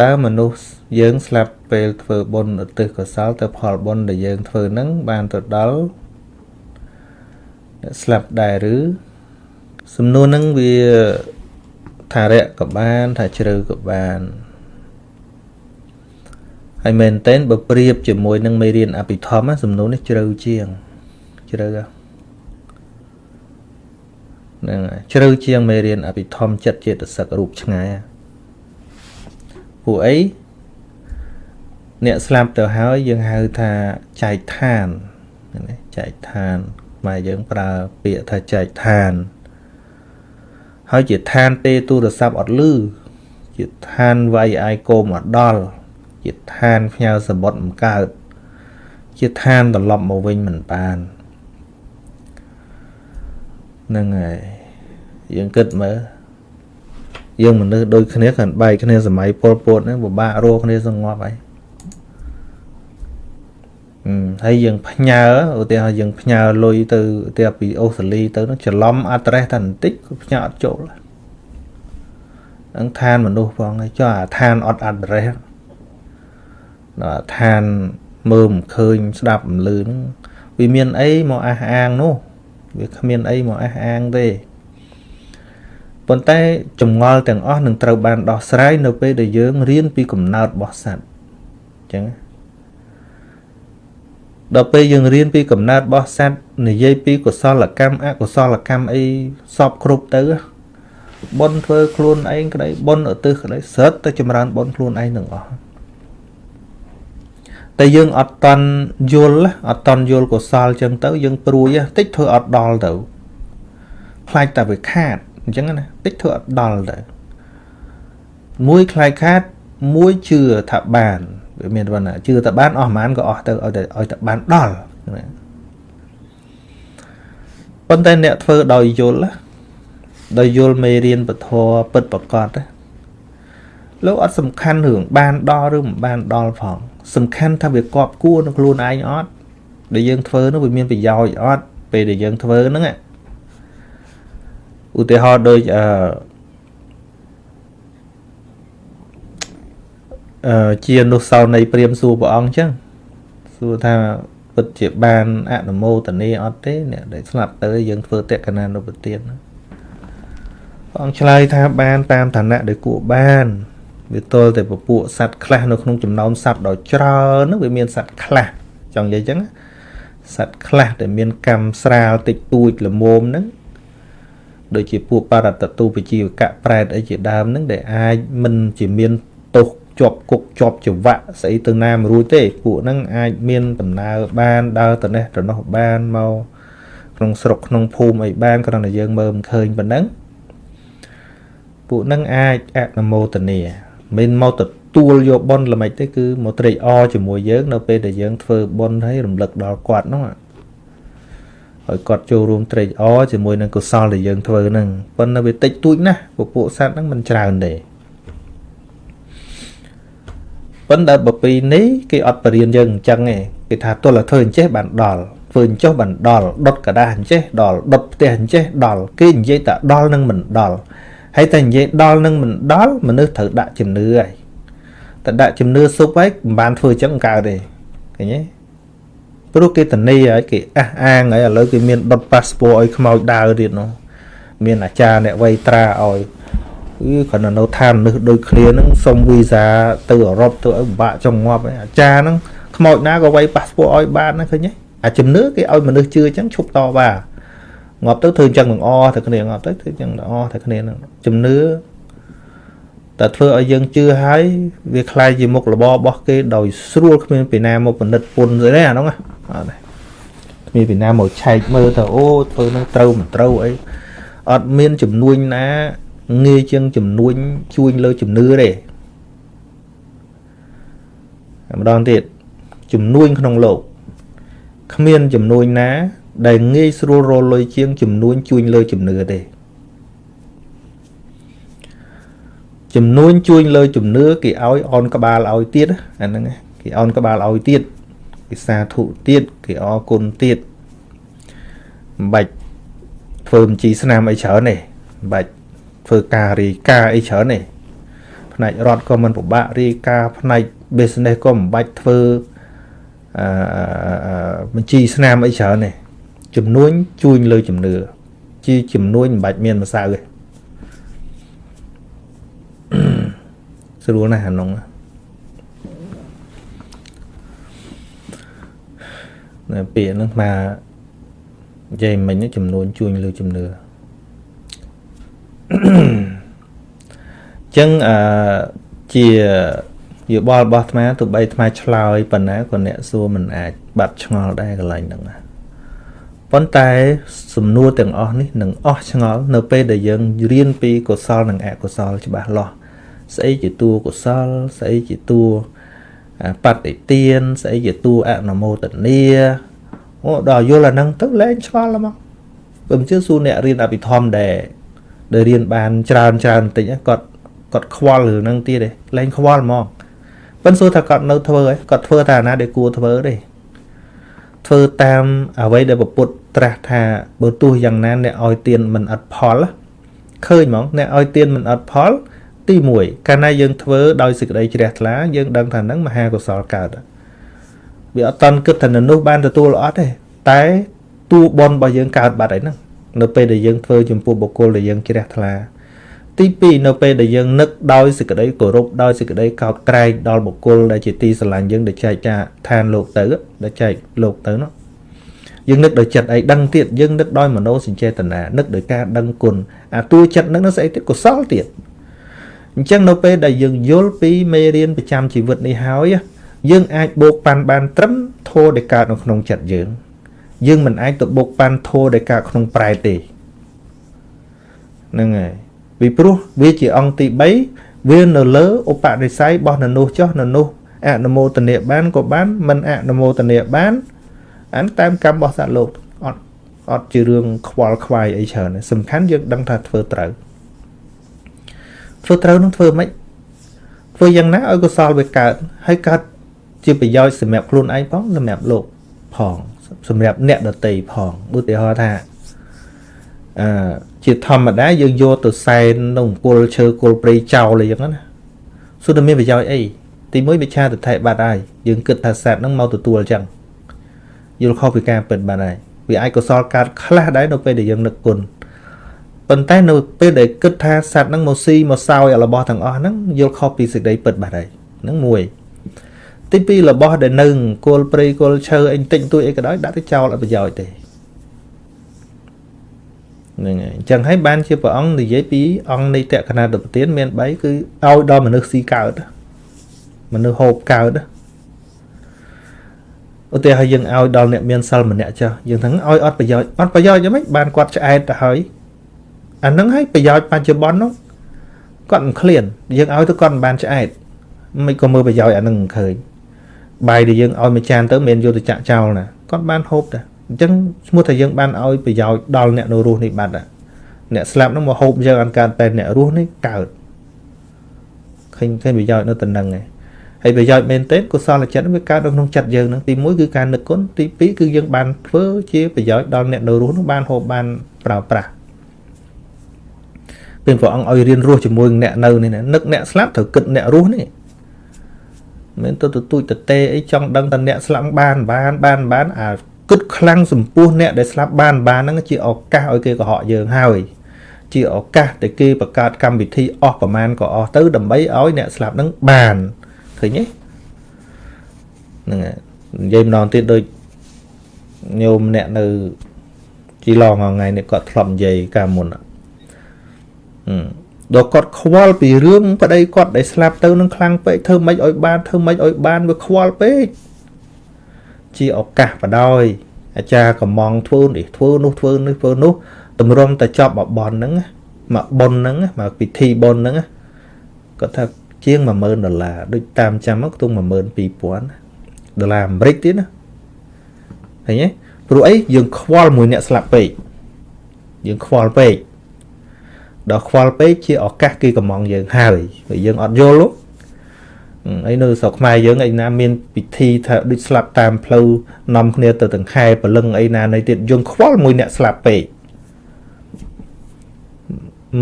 តើមនុស្សយើងស្លាប់ពេលធ្វើបុណ្យឧទ្ទិសកុសលទៅផលបុណ្យដែលយើងធ្វើហ្នឹងបានទៅដល់ស្លាប់ដែរឬសំណួរហ្នឹងវាថារៈក៏បានថាជ្រៅក៏បានហើយមែនតែនបើប្រៀបជាមួយនឹងមេរៀនអភិធម្មសំណួរនេះជ្រៅជាងជ្រៅហ្នឹងជ្រៅជាងមេរៀនអភិធម្មចិត្តចេតសិករូបឆ្ងាយ ពួកអីអ្នកស្លាប់ទៅហើយយើងហៅថាចែកឋានណាចែកឋានខ្មែរយើងប្រើពាក្យថាចែកឋានហើយជាឋានទេទូរស័ព្ទអត់លឺជាឋានវាយអាយកោមអត់ដល់ជាឋានផ្ញើសម្បត្តិមិនកើតជាឋានត្រឡប់មកវិញមិនបានហ្នឹងហើយយើងគិតមើល យើងមនុស្សដូចគ្នាកាន់បែកគ្នាសម័យពលពតហ្នឹងពិបាករស់គ្នាសងប់ហើយហើយយើងផ្ញើឧទាហរណ៍យើងផ្ញើលុយទៅឧទាហរណ៍ពីអូស្ត្រាលីទៅនឹងច្រឡំអត្តរេសតែបន្តិចក៏ផ្ញើអត់ចូលហ្នឹងឋានមនុស្សផងហើយចុះអាឋានអត់អត្តរេសដល់ឋានមើលមិនឃើញស្ដាប់មិនលឺហ្នឹងវាមានអីមកអះអាងនោះវាគ្មានអីមកអះអាងទេ ប៉ុន្តែចម្ងល់ទាំងអស់នឹងត្រូវបានដោះស្រាយនៅពេលដែលយើងរៀនពីកំណើតរបស់សត្វអញ្ចឹងដល់ពេលយើងរៀនពីកំណើតរបស់សត្វនិយាយពីកុសលកម្មអកុសលកម្មអីសពគ្រប់ទៅបុណ្យធ្វើខ្លួនឯងក្តីបុណ្យឧទ្ទិសក្តីស្រិតទៅចម្រើនបុណ្យខ្លួនឯងនឹងអស់តែយើងអត់តន់យល់អត់តន់យល់កុសលចឹងទៅយើងព្រួយតិចធ្វើអត់ដល់ទៅខ្លាចតែវាខាត អញ្ចឹងណាតិចធ្វើអត់ដល់ទៅមួយខ្លាចខាតមួយជឿថាបានវាមានប៉ុណ្ណាជឿតែបានអស់ប្រហែលក៏អស់ទៅឲ្យតែឲ្យតែបានដល់ប៉ុន្តែអ្នកធ្វើដោយយល់ដោយយល់មេរៀនពធពិតប្រកបលោកអត់សំខាន់រឿងបានដល់ឬមិនបានដល់ផង សំខាន់ថាវាកប់គួរនឹងខ្លួនឯងអត់ដែលយើងធ្វើនោះវាមានប្រយោជន៍អត់ពេលដែលយើងធ្វើហ្នឹង ឧទាហរណ៍ដូចអឺអឺជានុសោនៃព្រាមសួរព្រះអង្គចឹងសួរថាពិតជាបានអនុមោទនាអត់ទេអ្នកដែលស្លាប់ទៅយើងធ្វើតេកណានុពទានព្រះអង្គឆ្លើយថាបានតាមឋានៈដែលគួរបានវាទល់តែពពួកសត្វខ្លះនៅក្នុងចំណោមសត្វដ៏ច្រើននោះវាមានសត្វខ្លះចង់និយាយចឹងសត្វខ្លះដែលមានកម្មស្រាលតិចតួចល្មមហ្នឹង ដូចជាពួកបរតតុបជីវកៈប្រែតអីជាដើមហ្នឹងដែលអាចមិនជាមានទោសជាប់គុកជាប់ចង្វាក់ស្អីទៅណាមិនរួចទេពួកហ្នឹងអាចមានដំណើរបានដើរទៅនេះទៅនោះបានមកក្នុងស្រុកក្នុងភូមិអីបានគ្រាន់តែយើងមើលមិនឃើញប៉ុណ្ណឹងពួកហ្នឹងអាចអនុមោទនាមិនមកទទួលយកប៉ុនល្មិចទេគឺមកត្រេកអរជាមួយយើងនៅពេលដែលយើងធ្វើប៉ុនហើយរំលឹកដល់គាត់នោះ ឲ្យគាត់ចូលរួមត្រេកអរជាមួយនឹងកុសលដែលយើងធ្វើហ្នឹងប៉ុន្តែវាតិចតួចណាស់ពពួកសត្វហ្នឹងមិនច្រើនទេប៉ុន្តែបើពីនេះគេអត់បរៀនយើងអញ្ចឹងទេគេថាទល់តែធ្វើអញ្ចេះបានដល់ធ្វើអញ្ចោះបានដល់ដុតกระดาษអញ្ចេះដល់ដុតផ្ទះអញ្ចេះដល់គេនិយាយតែដល់នឹងមិនដល់ហើយតែនិយាយដល់នឹងមិនដល់មនុស្សត្រូវដាក់ជំនឿហើយតែដាក់ជំនឿសុបហើយមិនបានធ្វើអញ្ចឹងកើតទេឃើញទេ ព្រោះគេតនីហើយគេអះអាងហើយឥឡូវគេមានដុតប៉ាសពតឲ្យខ្មោចដើរទៀតនោះមានអាចារ្យអ្នកវ័យត្រាឲ្យគឺគ្រាន់តែនៅឋានមនុស្សដូចគ្នានឹងសុំវីសាទៅអឺរ៉ុបទៅឲ្យពិបាកចង់ងាប់អាចារ្យហ្នឹងខ្មោចណាក៏វ័យប៉ាសពតឲ្យបានណាឃើញទេអាជំនឿគេឲ្យមនុស្សជឿអញ្ចឹងឈប់តបាងាប់ទៅធ្វើអញ្ចឹងនឹងអតែគ្នាងាប់ទៅធ្វើអញ្ចឹងអតែគ្នានឹងជំនឿតែធ្វើឲ្យយើងជឿហើយវាคล้ายជាមុខរបររបស់គេដោយស្រួលគ្មានពីណាមកបណ្ឌិតពុនទេអាហ្នឹង អត់ទេគ្មានពីណាមកឆែកមើលទៅអូធ្វើនឹងត្រូវមិនត្រូវអីអត់មានចំនួនណាងាយជាងចំនួនជួញលើជំនឿទេម្ដងទៀតចំនួនក្នុងលោកគ្មានចំនួនណា ដែលងាយស្រួលរលុយជាងចំនួនជួញលើជំនឿទេចំនួនជួញលើជំនឿគេឲ្យអនក្បាលឲ្យទៀតអាហ្នឹងគេអនក្បាលឲ្យទៀត គេសាធុទៀតគេអរគុណទៀតមិនបាច់ធ្វើបញ្ជីស្នាមអីច្រើនទេមិនបាច់ធ្វើការរីការអីច្រើនទេផ្នែករដ្ឋក៏មិនពិបាករាយការណ៍ផ្នែក business ក៏មិនបាច់ធ្វើអឺបញ្ជីស្នាមអីច្រើនទេចំនួនជួញលើជំនឿជាចំនួនមិនបាច់មានម្សៅទេស្រួលណាស់អានោះ ពាក្យហ្នឹងមកនិយាយមិញចំនួនជួញលើជំនឿចឹងអឺជាយោបល់របស់អាត្មាទោះបីអាត្មាឆ្លើយប៉ុណ្ណាក៏អ្នកសួរមិនអាចបាត់ឆ្ងល់ដែរកន្លែងហ្នឹងណាប៉ុន្តែសំណួរទាំងអស់នេះនឹងអស់ឆ្ងល់នៅពេលដែលយើងរៀនពីកុសលនិងអកុសលច្បាស់លាស់ស្អីជាតួកុសលស្អីជាតួ បតិទានស្អីជាតួអនុមោទនាអូដល់យល់អាហ្នឹងទៅលែងឆ្ងល់មកបើមិនជឿសួរអ្នករៀនអភិធម្មដែរដែលរៀនបានច្រើនច្រើនបន្តិចគាត់គាត់ខ្វល់រឿងហ្នឹងទៀតទេលែងខ្វល់ហ្មងប៉ុន្តែសួរថាគាត់នៅធ្វើឯងគាត់ធ្វើតែអាណាដែលគួរធ្វើទេធ្វើតាមអ្វីដែលពពុទ្ធត្រាស់ថាបើទោះយ៉ាងណាអ្នកឲ្យទានមិនអត់ផលឃើញហ្មងអ្នកឲ្យទានមិនអត់ផល ទី1កាលណាយើងធ្វើដោយសេចក្តីជ្រះថ្លាយើងដឹងថានឹងមហាកុសលកើតវាអត់តន់គិតថានៅនោះបានទទួលអត់ទេតែតួបនរបស់យើងកើតបាត់ហើយហ្នឹងនៅពេលដែលយើងធ្វើចំពោះបុគ្គលដែលយើងជ្រះថ្លាទី2នៅពេលដែលយើងនឹកដោយសេចក្តីគោរពដោយសេចក្តីកោតក្រែងដល់បុគ្គលដែលជាទីស្រឡាញ់យើងដែលចែកចាឋានលោកទៅដែលចែកលោកទៅនោះយើងនឹកដោយចិត្តអីដឹងទៀតយើងនឹកដោយមโนសញ្ចេតនានឹកដោយការដឹងគុណអាតួចិត្តនឹងស្អីទៀតកុសលទៀត អញ្ចឹងនៅពេលដែលយើងយល់ពីមេរៀនប្រចាំជីវិតនេះហើយយើងអាចបូកប៉ាន់បានត្រឹមធម៌ដែលកើតនៅក្នុងចិត្តយើង យើងមិនអាចទៅបូកប៉ាន់ធម៌ដែលកើតក្នុងប្រែទេហ្នឹងហើយពីព្រោះវាជាអង្គទី3វានៅលើឧបនិស្ស័យរបស់ននុះចុះននុះអនុមោទនាបានក៏បានមិនអនុមោទនាបានអានតាមកម្មរបស់សត្វលោកអត់អត់ជារឿងខ្វល់ខ្វាយអីច្រើនសំខាន់យើងដឹងថាធ្វើត្រូវ ធ្វើត្រូវនឹងធ្វើម៉េចធ្វើយ៉ាងណាឲ្យកុសលវាកើតហើយកើតជាប្រយោជន៍សម្រាប់ខ្លួនឯងផងសម្រាប់លោកផងសម្រាប់អ្នកដតីផងឧទាហរណ៍ថាអឺជាធម្មតាយើងយកទៅសែននៅអង្គុលឈើគល់ព្រៃចោលអីចឹងណាសួរតែមានប្រយោជន៍អីទីមួយវិឆាទិដ្ឋិបាត់ហើយយើងគិតថាសត្វហ្នឹងមកទទួលអញ្ចឹងយល់ខុសពីការពិតបាត់ហើយវាអាចកុសលកើតខ្លះដែរនៅពេលដែលយើងនឹកគុណ ប៉ុន្តែនៅពេលដែលគិតថាសត្វហ្នឹងមកស៊ីមកសោយរបស់ទាំងអស់ហ្នឹងយល់ខុសពីសេចក្តីពិតបាត់ហើយហ្នឹងមួយទីពីររបស់ដែលនៅគល់ព្រៃគល់ឈើអីបន្តិចតួចអីក៏ដោយដាក់ទៅចោលអត់ប្រយោជន៍ទេហ្នឹងហើយអញ្ចឹងហើយបានជាព្រះអង្គនិយាយពីអង្គនៃតក្កណាតុប្រទានមាន3គឺឲ្យដល់មនុស្សស៊ីកើតមនុស្សហូបកើតឧទាហរណ៍យើងឲ្យដល់អ្នកមានសិលម្នាក់ចុះយើងថាឲ្យអត់ប្រយោជន៍អត់ប្រយោជន៍យ៉ាងម៉េចបានគាត់ឆ្អែតទៅហើយ អាហ្នឹងហើយប្រយោជន៍បច្ចុប្បន្ននោះគាត់មិនឃ្លានយើងឲ្យទៅគាត់មិនបានឆ្អែតមិនក៏មើលប្រយោជន៍អាហ្នឹងមិនឃើញបាយដែលយើងឲ្យមួយចានទៅមិនយកទៅចាក់ចោលណាគាត់បានហូបដែរអញ្ចឹងឈ្មោះថាយើងបានឲ្យប្រយោជន៍ដល់អ្នកនៅរស់នេះបាត់អ្នកស្លាប់នោះមកហូបយើងអត់កើតតែអ្នករស់នេះកើតឃើញឃើញប្រយោជន៍នៅតំណឹងឯងហើយប្រយោជន៍មែនទែនកុសលចិត្តវាកើតនៅក្នុងចិត្តយើងហ្នឹងទី1គឺការនឹកគុណទី2គឺយើងបានធ្វើជាប្រយោជន៍ដល់អ្នកនៅរស់នោះបានហូបបានប្រើប្រាស់ ពេលព្រះអង្គឲ្យរៀនរស់ជាមួយអ្នកនៅនេះនឹកអ្នកស្លាប់ត្រូវគិតអ្នករស់នេះមិនទៅទូចតទេអីចង់ដឹងថាអ្នកស្លាប់បានបានបានបានអាគិតខ្លាំងចំពោះអ្នកដែលស្លាប់បានបានហ្នឹងជាឱកាសឲ្យគេកុហកយើងហើយជាឱកាសដែលគេបង្កើតកម្មវិធីអស់ប្រមាណក៏អស់ទៅដើម្បីឲ្យអ្នកស្លាប់ហ្នឹងបានឃើញទេហ្នឹងហើយនិយាយម្ដងទៀតដូចញោមអ្នកនៅជីឡងថ្ងៃនេះគាត់ធ្លាប់និយាយកាលមុនអឺ ដល់គាត់ខ្វល់ពីរឿងប្តីគាត់ដែលស្លាប់ទៅនឹងខ្លាំងពេកធ្វើម៉េចឲ្យបានធ្វើម៉េចឲ្យបានវាខ្វល់ពេកជាឱកាសបដ ாய் អាចារ្យកំងធ្វើនេះធ្វើនោះធ្វើនេះធ្វើនោះតម្រុំតែចប់បបនហ្នឹងមកប៉ុនហ្នឹងមកពិធីប៉ុនហ្នឹងគាត់ថាជាង10000ដុល្លារដូចតាមចាំមកខ្ទង់12000ដុល្លារអាមេរិកទៀតណាឃើញទេព្រោះអីយើងខ្វល់មួយអ្នកស្លាប់ពេកយើងខ្វល់ពេក ដល់ខ្វល់ពេកជាឱកាសគេកំងយើងហើយបើយើងអត់យល់អីនៅស្រុកខ្មែរយើងឯណាមានពិធីថាដូចស្លាប់តាមផ្លូវនាំគ្នាទៅទាំងខែព្រលឹងអីណានៃទៀតយើងខ្វល់មួយអ្នកស្លាប់ពេក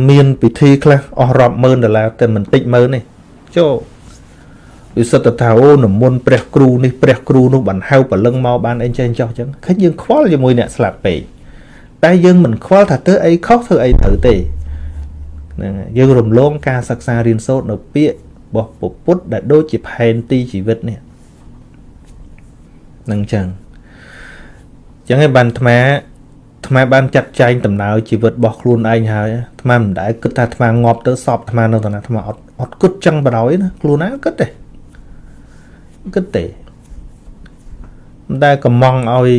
មានពិធីខ្លះអស់រាប់ម៉ឺនដុល្លារតែមិនតិចម៉ឺនទេចូលវាសិតទៅថាអូនមន្តព្រះគ្រូនេះព្រះគ្រូនោះបានហៅបលឹងមកបានអីចេះចោះអញ្ចឹងឃើញយើងខ្វល់ជាមួយអ្នកស្លាប់ពេកតែយើងមិនខ្វល់ថាធ្វើអីខុសធ្វើអីត្រូវទេ ហ្នឹងយើងរំលងការសិក្សារៀនសូត្រនៅពាក្យរបស់ពុទ្ធដែលដូចជាផែនទីជីវិតនេះហ្នឹងចឹងចឹងឯងបានអាត្មាអាត្មាបានចាត់ចែងដំណើរជីវិតរបស់ខ្លួនឯងហើយអាត្មាមិនដែលគិតថាអាត្មាងាប់ទៅសពអាត្មានៅតំណាអាត្មាអត់អត់គិតចឹងបណ្ដោយណាខ្លួនឯងគិតទេគិតទេមិនដែលកំងឲ្យ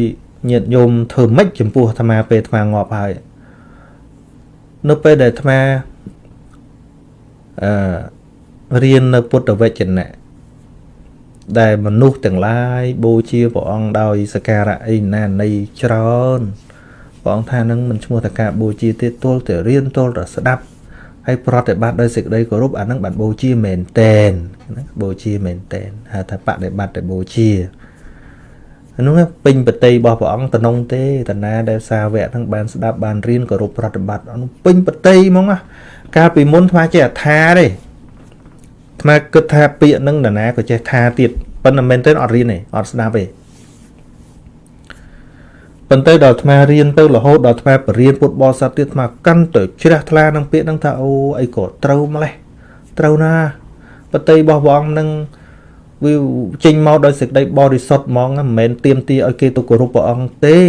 ញាតិញោមធ្វើម៉េចចំពោះអាត្មាពេលអាត្មាងាប់ហើយនៅពេលដែលអាត្មា អឺរៀននៅពុទ្ធវចនៈដែលមនុស្សទាំងឡាយបូជាព្រះអង្គដោយសក្ការៈអីណានៃច្រើនព្រះអង្គថានឹងមិនឈ្មោះតការបូជាទេទល់តែរៀនទល់តែស្ដាប់ហើយប្រតិបត្តិដោយសេចក្តីគោរពអានឹងបានបូជាមែនតែនណាបូជាមែនតែនហៅថាបដិបត្តិតែបូជា នោះពេញបតីរបស់ព្រះអង្គតំណងទេតាណាដែលសាវកនឹងបានស្ដាប់បានរៀនគោរពប្រតិបត្តិអនោះពេញបតីហ្មងកាលពីមុនថ្មចេះអថាទេថ្មគិតថាពាក្យនឹងតាណាក៏ចេះថាទៀតប៉ុន្តែមែនទេអត់រៀនទេអត់ស្ដាប់ទេប៉ុន្តែដល់អាត្មារៀនទៅរហូតដល់អាត្មាបរៀនពុទ្ធបរិស័ទទៀតអាត្មាកាន់ទៅជ្រះថ្លានឹងពាក្យហ្នឹងថាអូអីក៏ត្រូវម្លេះត្រូវណាបតីរបស់ព្រះអង្គនឹង វាចេញមកដោយសេចក្តីបរិសុទ្ធហ្មងមិនមែនទៀមទីឲ្យគេទៅគោរពព្រះអង្គទេ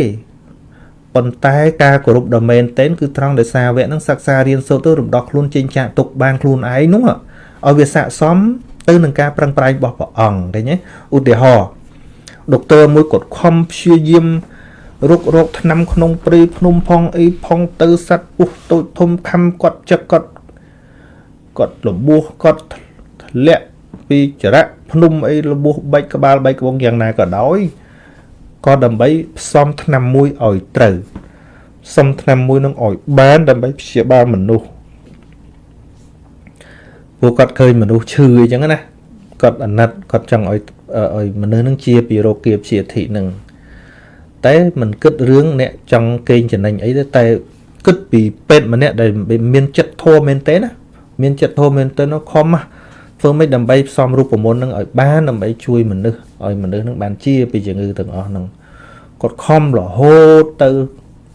ប៉ុន្តែការគោរពដ៏មែនទែនគឺត្រង់ដោយសារវគ្គហ្នឹងសិក្សារៀនសូត្រទៅរំដោះខ្លួនចេញចាក់ទុកបានខ្លួនឯងនោះឲ្យវាស័កសមទៅនឹងការប្រឹងប្រែងរបស់ព្រះអង្គឃើញទេឧទាហរណ៍ដុកទ័រមួយគាត់ខំព្យាយាមរុករោគថ្នាំក្នុងព្រៃភ្នំផងអីផងទៅសัตว์ពុះតូចធំខំគាត់ចឹកគាត់គាត់លបួសគាត់ធ្លាក់ ពីចរៈភ្នំអីលបួសបែកក្បាលបែកក្បងយ៉ាងណាក៏ដោយក៏ដើម្បីផ្សំថ្នាំមួយឲ្យត្រូវផ្សំថ្នាំមួយនឹងឲ្យបានដើម្បីព្យាបាលមនុស្សពួកគាត់ឃើញមនុស្សឈឺអញ្ចឹងណាគាត់អាណិតគាត់ចង់ឲ្យឲ្យមនុស្សនឹងជាពីរោគៀបជាអធិនឹងតែមិនគិតរឿងអ្នកចង់កេងចំណេញអីទេតែគិតពីពេទ្យម្នាក់ដែលមានចិត្តធម៌មែនទេណាមានចិត្តធម៌មែនទេនោះខំ ធ្វើម៉េចដើម្បីផ្សំរូបមន្តនឹងឲ្យបានដើម្បីជួយមនុស្សឲ្យមនុស្សនឹងបានជាពីជំងឺទាំងអស់ហ្នឹងគាត់ខំរហូតទៅ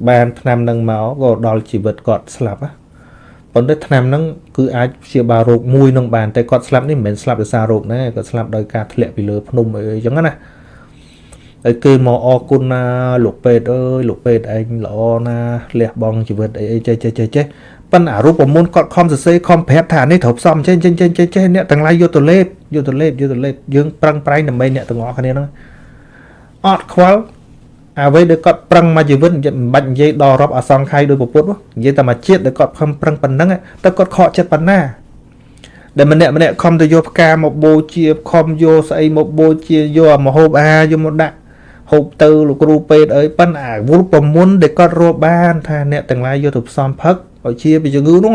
បានឆ្នាំនឹងមកក៏ដល់ជីវិតគាត់ស្លាប់ណាប៉ុន្តែឆ្នាំហ្នឹងគឺអាចព្យាបាលរោគមួយនឹងបានតែគាត់ស្លាប់នេះមិនមែនស្លាប់ដោយសាររោគហ្នឹងគាត់ស្លាប់ដោយការធ្លាក់ពីលើភ្នំអីអញ្ចឹងណា ហើយគេមកអរគុណណាលោកពេទ្យអើយលោកពេទ្យឯងល្អណាលះបង់ជីវិតអីអីចេះចេះចេះចេះប៉ុន្តែអារូបមន្តគាត់ខំសរសេរខំប្រាប់ថានេះត្រូវផ្សំចេះចេះចេះចេះចេះអ្នកទាំងឡាយយកទៅលេបយកទៅលេបយកទៅលេបយើងប្រឹងប្រែងដើម្បីអ្នកទាំងអស់គ្នាហ្នឹងអត់ខ្វល់អ្វីដែលគាត់ប្រឹងមកជីវិតមិនបាច់និយាយដល់រាប់អសង្ខ័យដោយពុទ្ធនិយាយតែមួយជាតិដែលគាត់ខំប្រឹងប៉ុណ្ណឹងតែគាត់ខកចិត្តប៉ុណ្ណាដែលម្នាក់ម្នាក់ខំទៅយកផ្កាមកបូជាខំយកស្អីមកបូជាយកមហូបអាហារយកមកដាក់ ហូបទៅលោកគ្រូពេទ្យអើយប៉ិនអាវុលប្រមុនដែលគាត់រកបាន ថាអ្នកទាំងឡាយយកទៅផ្សំផឹកឲ្យជាពីជំងឺនោះ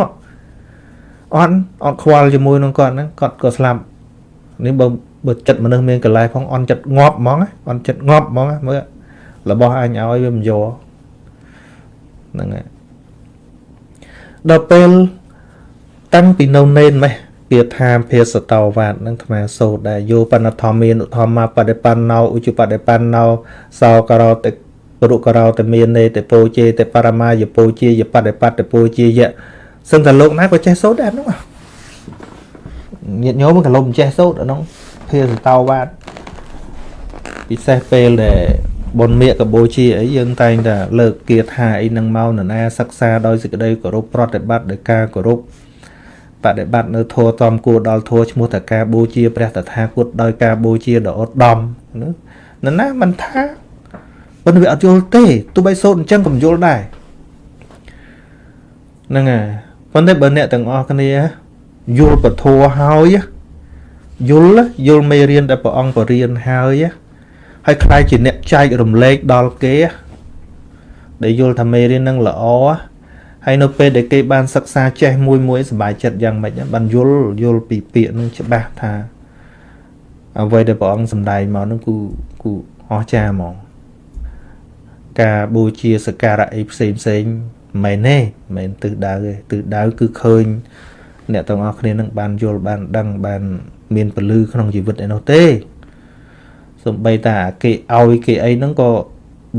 អត់អត់ខ្វល់ជាមួយនឹងគាត់ហ្នឹងគាត់ក៏ស្លាប់នេះបើបើចិត្តមនុស្សមានកន្លែងផងអន់ចិត្តងាប់ហ្មងអន់ចិត្តងាប់ហ្មងមើលរបស់អញឲ្យវាមិនយកហ្នឹងហើយដល់ពេលតាំងពីនៅនេនម៉េះ ពាក្យថាភាសតោវាតនឹងអាត្មាសូត្រដែរយោបណធម្មានុធម្មបដិបណ្ណោឧជបដិបណ្ណោសោករោតិរុករោតមាននេតិពោជេតិបរមាយពោជាយបដិបត្តិពោជាយៈសឹងតែលោកណាក៏ចេះសូត្រដែរហ្នឹងញាតិញោមក៏លោកមិនចេះសូត្រអាហ្នឹងភាសតោវាតពិសេសពេលដែលបុណ្យមេកបូជាអីយើងតែងតែលើកគាថាអីនឹងមកនរណាសិក្សាដោយសេចក្តីគោរពប្រតិបត្តិដោយការគោរព បដិបត្តិនៅធម៌តំគួរដល់ធម៌ឈ្មោះតការបូជាព្រះតថាគតដោយការបូជាដ៏ឧត្តមណានរណាមិនថាប៉ុន្តែវាអត់យល់ទេទោះបីសូត្រអញ្ចឹងក៏មិនយល់ដែរហ្នឹងហើយប៉ុន្តែបើអ្នកទាំងអស់គ្នាយល់ពធហើយយល់យល់មេរៀនដែលព្រះអង្គបរៀនហើយហើយខ្លាយជាអ្នកចែករំលែកដល់គេដែលយល់ថាមេរៀននឹងល្អ ហើយនៅពេលដែលគេបានសិក្សាចេះមួយមួយសบายចិត្តយ៉ាងម៉េចបានយល់យល់ពីពាក្យនឹងច្បាស់ថាអ្វីដែលព្រះអង្គសម្ដែងមកនឹងគឺគឺអស្ចារ្យហ្មងការបូជាសក្ការៈអីផ្សេងផ្សេងមិនមែនទេមិនមែនទិសដៅទេទិសដៅគឺឃើញ អ្នកទាំងអស់គ្នានឹងបានយល់បានដឹងបានមានពលឺក្នុងជីវិតឯនោះទេសំបីតាគេឲ្យគេអីហ្នឹងក៏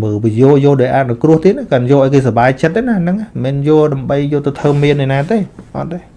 បើវាយកយកដោយអនុគ្រោះទៀតកាន់យកឲ្យគេសុបាយចិត្តទេណាហ្នឹងមិនយកដើម្បីយកទៅធ្វើមានឯណាទេអត់ទេ